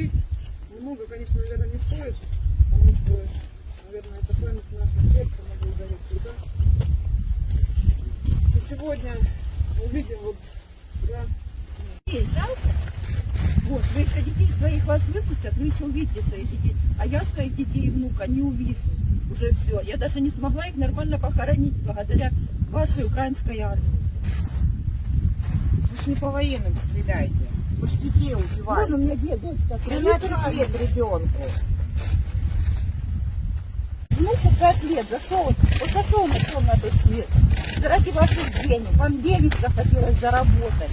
говорить много, конечно, наверное, не стоит, потому что, наверное, это память в нашем сердце, мы благодарим всегда. И сегодня увидим вот, да, жалко? Вот, вы еще детей своих вас выпустят, вы еще увидите своих детей. А я своих детей и внука не увижу. Уже все. Я даже не смогла их нормально похоронить благодаря вашей украинской армии. Вы ж не по военным стреляете. Вы ж детей Вон убиваете. у меня дед, дочка. 13 лет ребенку. Внуку 5 лет. За что он? Вот за что он ушел на тот свет? Заради ваших денег. Вам денег захотелось заработать.